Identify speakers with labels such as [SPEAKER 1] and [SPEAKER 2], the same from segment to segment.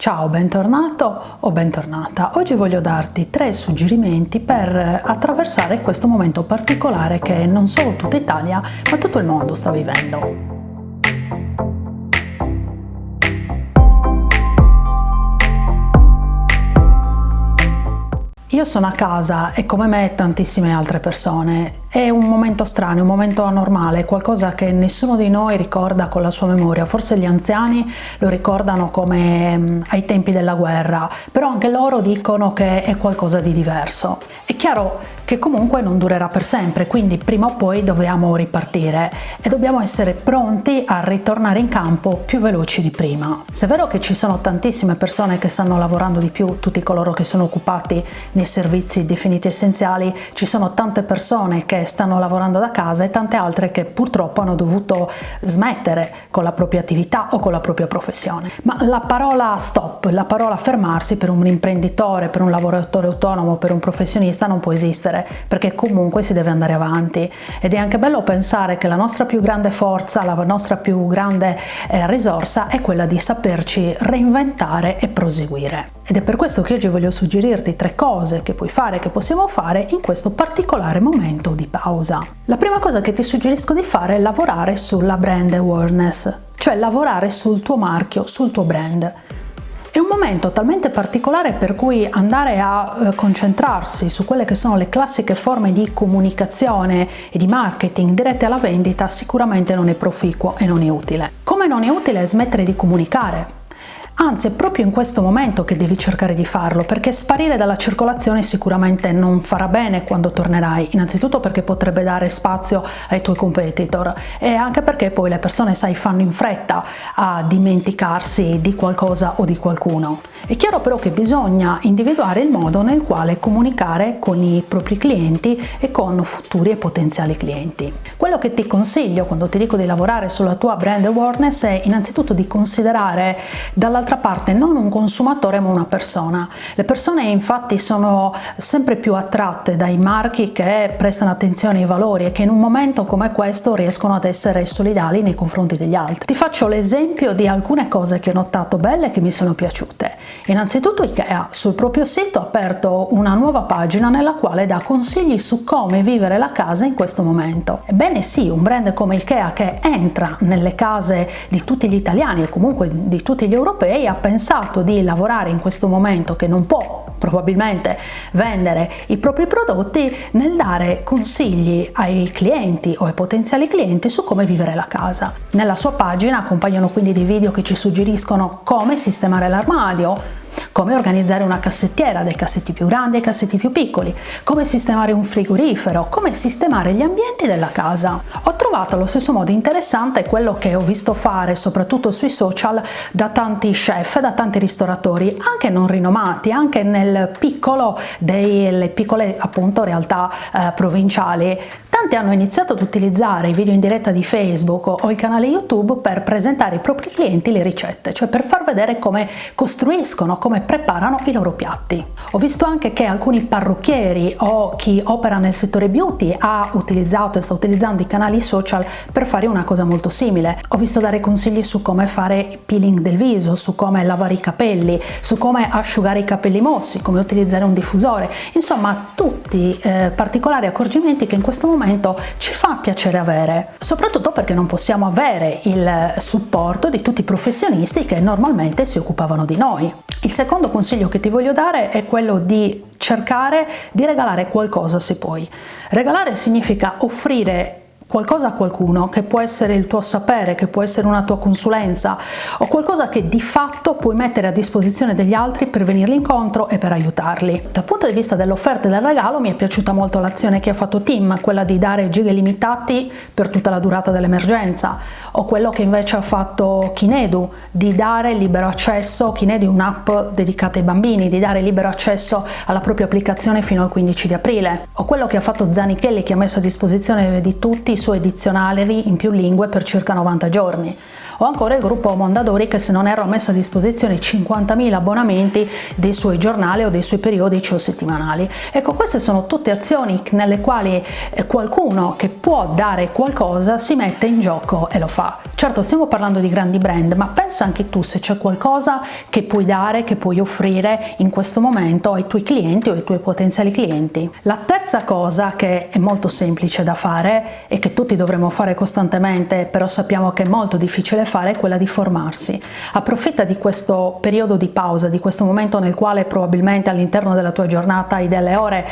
[SPEAKER 1] Ciao, bentornato o bentornata. Oggi voglio darti tre suggerimenti per attraversare questo momento particolare che non solo tutta Italia ma tutto il mondo sta vivendo. Io sono a casa e come me tantissime altre persone è un momento strano, un momento anormale, qualcosa che nessuno di noi ricorda con la sua memoria, forse gli anziani lo ricordano come mm, ai tempi della guerra, però anche loro dicono che è qualcosa di diverso. È chiaro che comunque non durerà per sempre, quindi prima o poi dobbiamo ripartire e dobbiamo essere pronti a ritornare in campo più veloci di prima. Se è vero che ci sono tantissime persone che stanno lavorando di più, tutti coloro che sono occupati nei servizi definiti essenziali, ci sono tante persone che stanno lavorando da casa e tante altre che purtroppo hanno dovuto smettere con la propria attività o con la propria professione. Ma la parola stop, la parola fermarsi per un imprenditore, per un lavoratore autonomo, per un professionista non può esistere perché comunque si deve andare avanti ed è anche bello pensare che la nostra più grande forza, la nostra più grande eh, risorsa è quella di saperci reinventare e proseguire. Ed è per questo che oggi voglio suggerirti tre cose che puoi fare, che possiamo fare in questo particolare momento di pausa. La prima cosa che ti suggerisco di fare è lavorare sulla brand awareness, cioè lavorare sul tuo marchio, sul tuo brand. È un momento talmente particolare per cui andare a eh, concentrarsi su quelle che sono le classiche forme di comunicazione e di marketing dirette alla vendita sicuramente non è proficuo e non è utile. Come non è utile smettere di comunicare, Anzi, è proprio in questo momento che devi cercare di farlo, perché sparire dalla circolazione sicuramente non farà bene quando tornerai, innanzitutto perché potrebbe dare spazio ai tuoi competitor e anche perché poi le persone, sai, fanno in fretta a dimenticarsi di qualcosa o di qualcuno. È chiaro però che bisogna individuare il modo nel quale comunicare con i propri clienti e con futuri e potenziali clienti. Quello che ti consiglio quando ti dico di lavorare sulla tua brand awareness è innanzitutto di considerare dall'altra parte non un consumatore ma una persona. Le persone infatti sono sempre più attratte dai marchi che prestano attenzione ai valori e che in un momento come questo riescono ad essere solidali nei confronti degli altri. Ti faccio l'esempio di alcune cose che ho notato belle e che mi sono piaciute. Innanzitutto IKEA sul proprio sito ha aperto una nuova pagina nella quale dà consigli su come vivere la casa in questo momento. Ebbene sì, un brand come IKEA che entra nelle case di tutti gli italiani e comunque di tutti gli europei ha pensato di lavorare in questo momento che non può probabilmente vendere i propri prodotti nel dare consigli ai clienti o ai potenziali clienti su come vivere la casa. Nella sua pagina accompagnano quindi dei video che ci suggeriscono come sistemare l'armadio, come organizzare una cassettiera, dai cassetti più grandi ai cassetti più piccoli, come sistemare un frigorifero, come sistemare gli ambienti della casa. Ho trovato allo stesso modo interessante quello che ho visto fare soprattutto sui social da tanti chef, da tanti ristoratori, anche non rinomati, anche nel piccolo delle piccole appunto realtà eh, provinciali. Tanti hanno iniziato ad utilizzare i video in diretta di Facebook o il canale YouTube per presentare ai propri clienti le ricette, cioè per far vedere come costruiscono, come preparano i loro piatti. Ho visto anche che alcuni parrucchieri o chi opera nel settore beauty ha utilizzato e sta utilizzando i canali social per fare una cosa molto simile. Ho visto dare consigli su come fare peeling del viso, su come lavare i capelli, su come asciugare i capelli mossi, come utilizzare un diffusore, insomma tutti eh, particolari accorgimenti che in questo momento ci fa piacere avere, soprattutto perché non possiamo avere il supporto di tutti i professionisti che normalmente si occupavano di noi. Il secondo consiglio che ti voglio dare è quello di cercare di regalare qualcosa se puoi. Regalare significa offrire qualcosa a qualcuno che può essere il tuo sapere, che può essere una tua consulenza o qualcosa che di fatto puoi mettere a disposizione degli altri per venirli incontro e per aiutarli. Dal punto di vista dell'offerta e del regalo mi è piaciuta molto l'azione che ha fatto Tim, quella di dare giga limitati per tutta la durata dell'emergenza o quello che invece ha fatto Kinedu di dare libero accesso, Kinedu è un'app dedicata ai bambini, di dare libero accesso alla propria applicazione fino al 15 di aprile o quello che ha fatto Zanichelli che ha messo a disposizione di tutti suoi dizionari in più lingue per circa 90 giorni o ancora il gruppo Mondadori che se non erro ha messo a disposizione 50.000 abbonamenti dei suoi giornali o dei suoi periodici o settimanali. Ecco queste sono tutte azioni nelle quali eh, qualcuno che può dare qualcosa si mette in gioco e lo fa. Certo stiamo parlando di grandi brand ma pensa anche tu se c'è qualcosa che puoi dare, che puoi offrire in questo momento ai tuoi clienti o ai tuoi potenziali clienti. La terza cosa che è molto semplice da fare e che tutti dovremmo fare costantemente però sappiamo che è molto difficile fare è quella di formarsi. Approfitta di questo periodo di pausa, di questo momento nel quale probabilmente all'interno della tua giornata hai delle ore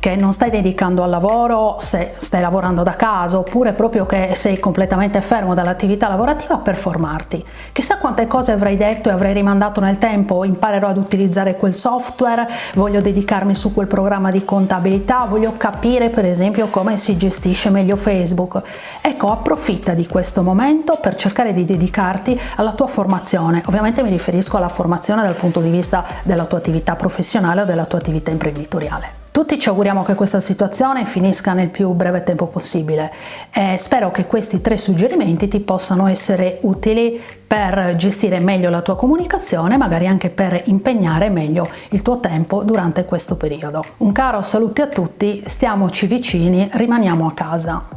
[SPEAKER 1] che non stai dedicando al lavoro, se stai lavorando da casa oppure proprio che sei completamente fermo dall'attività lavorativa per formarti. Chissà quante cose avrai detto e avrai rimandato nel tempo, imparerò ad utilizzare quel software, voglio dedicarmi su quel programma di contabilità, voglio capire per esempio come si gestisce meglio Facebook. Ecco, approfitta di questo momento per cercare di dedicarti alla tua formazione. Ovviamente mi riferisco alla formazione dal punto di vista della tua attività professionale o della tua attività imprenditoriale. Tutti ci auguriamo che questa situazione finisca nel più breve tempo possibile e spero che questi tre suggerimenti ti possano essere utili per gestire meglio la tua comunicazione, magari anche per impegnare meglio il tuo tempo durante questo periodo. Un caro saluto a tutti, stiamoci vicini, rimaniamo a casa.